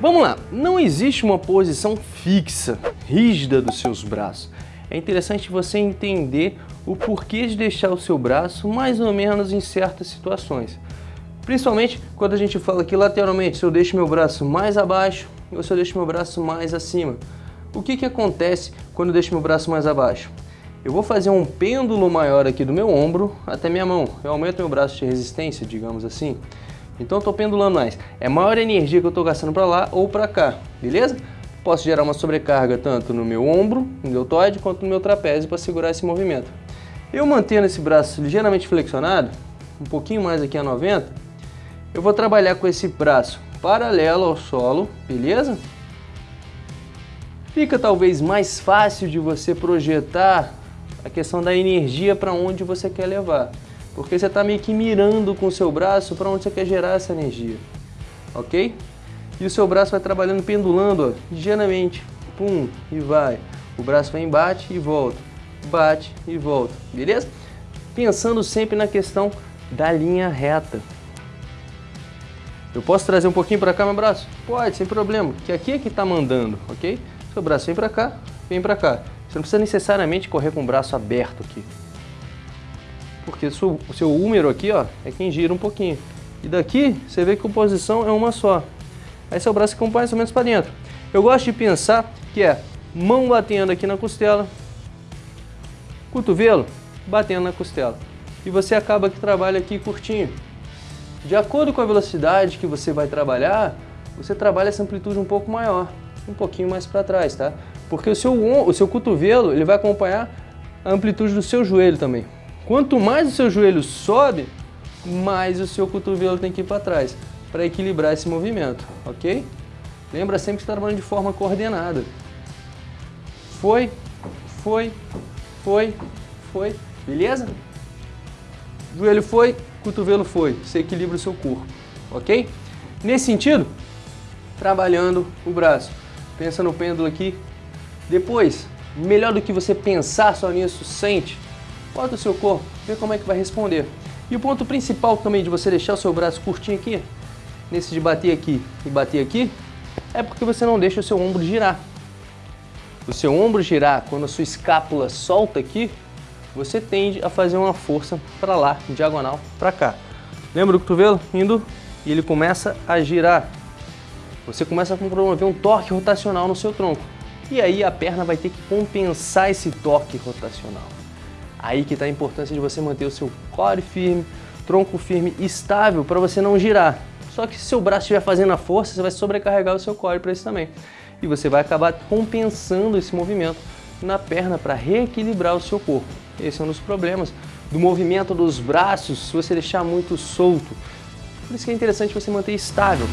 Vamos lá, não existe uma posição fixa, rígida dos seus braços. É interessante você entender o porquê de deixar o seu braço mais ou menos em certas situações. Principalmente quando a gente fala aqui lateralmente, se eu deixo meu braço mais abaixo ou se eu deixo meu braço mais acima. O que, que acontece quando eu deixo meu braço mais abaixo? Eu vou fazer um pêndulo maior aqui do meu ombro até minha mão. Eu aumento meu braço de resistência, digamos assim. Então eu estou pendulando mais. É maior energia que eu estou gastando para lá ou para cá, beleza? Posso gerar uma sobrecarga tanto no meu ombro, no deltoide, quanto no meu trapézio para segurar esse movimento. Eu mantendo esse braço ligeiramente flexionado, um pouquinho mais aqui a 90, eu vou trabalhar com esse braço paralelo ao solo, beleza? Fica talvez mais fácil de você projetar a questão da energia para onde você quer levar. Porque você está meio que mirando com o seu braço para onde você quer gerar essa energia. Ok? E o seu braço vai trabalhando pendulando, ó, ligeiramente. Pum, e vai. O braço vem, bate e volta. Bate e volta. Beleza? Pensando sempre na questão da linha reta. Eu posso trazer um pouquinho para cá meu braço? Pode, sem problema, que aqui é que está mandando, ok? Seu braço vem para cá, vem para cá. Você não precisa necessariamente correr com o braço aberto aqui. Porque o seu, seu húmero aqui ó, é quem gira um pouquinho. E daqui você vê que a posição é uma só. Aí seu braço acompanha mais ou menos para dentro. Eu gosto de pensar que é mão batendo aqui na costela, cotovelo batendo na costela. E você acaba que trabalha aqui curtinho. De acordo com a velocidade que você vai trabalhar, você trabalha essa amplitude um pouco maior, um pouquinho mais para trás, tá? Porque o seu, o seu cotovelo ele vai acompanhar a amplitude do seu joelho também. Quanto mais o seu joelho sobe, mais o seu cotovelo tem que ir para trás, para equilibrar esse movimento, ok? Lembra sempre que está trabalhando de forma coordenada. Foi, foi, foi, foi, beleza? Joelho foi, cotovelo foi, você equilibra o seu corpo, ok? Nesse sentido, trabalhando o braço. Pensa no pêndulo aqui. Depois, melhor do que você pensar só nisso, sente. Bota o seu corpo, vê como é que vai responder. E o ponto principal também de você deixar o seu braço curtinho aqui, nesse de bater aqui e bater aqui, é porque você não deixa o seu ombro girar. O seu ombro girar, quando a sua escápula solta aqui, você tende a fazer uma força para lá, diagonal para cá. Lembra do cotovelo? Indo e ele começa a girar. Você começa a promover um torque rotacional no seu tronco. E aí a perna vai ter que compensar esse torque rotacional. Aí que está a importância de você manter o seu core firme, tronco firme, estável, para você não girar. Só que se seu braço estiver fazendo a força, você vai sobrecarregar o seu core para isso também. E você vai acabar compensando esse movimento na perna para reequilibrar o seu corpo. Esse é um dos problemas do movimento dos braços se você deixar muito solto. Por isso que é interessante você manter estável.